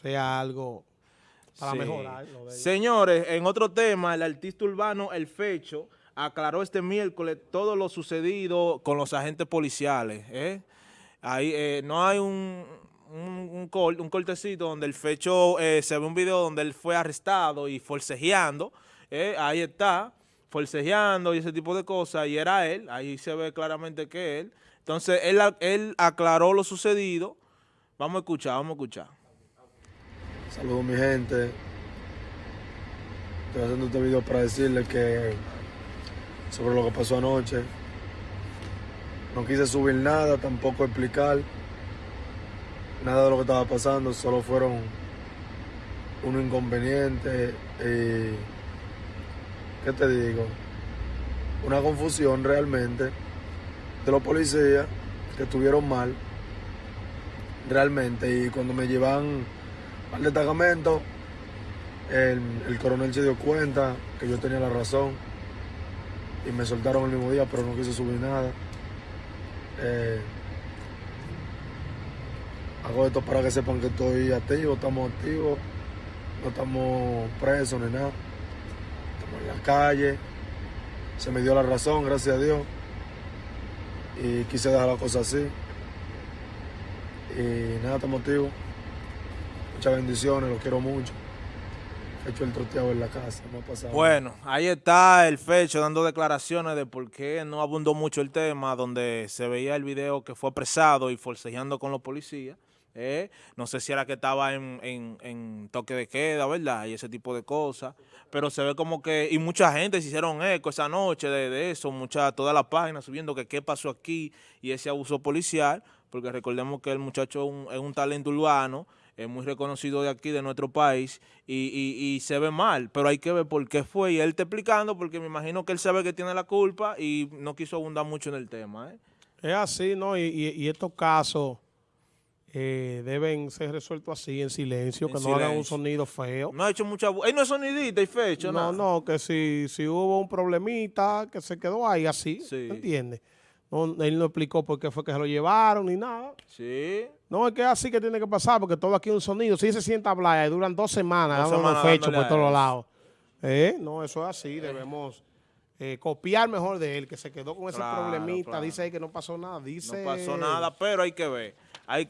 sea algo para Sí. mejorar. Señores, en otro tema, el artista urbano El Fecho aclaró este miércoles todo lo sucedido con los agentes policiales. ¿eh? Ahí eh, no hay un, un, un un cortecito donde el Fecho, eh, se ve un video donde él fue arrestado y forcejeando. ¿eh? Ahí está, forcejeando y ese tipo de cosas. Y era él, ahí se ve claramente que él. Entonces, él, él aclaró lo sucedido. Vamos a escuchar, vamos a escuchar. Saludos mi gente. Estoy haciendo este video para decirles que sobre lo que pasó anoche. No quise subir nada, tampoco explicar nada de lo que estaba pasando, solo fueron un inconveniente y ¿qué te digo? Una confusión realmente de los policías que estuvieron mal realmente y cuando me llevan al destacamento, el, el coronel se dio cuenta que yo tenía la razón y me soltaron el mismo día, pero no quise subir nada. Eh, hago esto para que sepan que estoy activo, estamos activos, no estamos presos ni nada. Estamos en la calle, se me dio la razón, gracias a Dios, y quise dejar la cosa así. Y nada, estamos activos. Muchas bendiciones, los quiero mucho. He hecho el troteado en la casa, no ha pasado. Bueno, ahí está el Fecho dando declaraciones de por qué no abundó mucho el tema, donde se veía el video que fue apresado y forcejeando con los policías. ¿eh? No sé si era que estaba en, en- toque de queda, ¿verdad? Y ese tipo de cosas. Pero se ve como que, y mucha gente se hicieron eco esa noche de, de eso, mucha, toda la página subiendo que qué pasó aquí y ese abuso policial, porque recordemos que el muchacho es un, es un talento urbano, es muy reconocido de aquí, de nuestro país, y, y- y se ve mal, pero hay que ver por qué fue, y él está explicando, porque me imagino que él sabe que tiene la culpa y no quiso abundar mucho en el tema. ¿eh? Es así, ¿no? Y, y- y estos casos eh, deben ser resueltos así, en silencio, En que no hagan un sonido feo. No ha hecho mucha... Él no es sonidita y fecho, No, nada. no, que si, si hubo un problemita que se quedó ahí así, Sí. ¿entiendes? No, él no explicó por qué fue que se lo llevaron ni nada. Sí. No, es que es así que tiene que pasar, porque todo aquí es un sonido. Si se sienta a hablar y duran dos semanas Dos semanas fechos por todos lados. ¿Eh? No, eso es así. Debemos eh, copiar mejor de él, que se quedó con ese Claro, problemita. claro. Dice ahí que no pasó nada. Dice No pasó nada, pero hay que ver. Hay que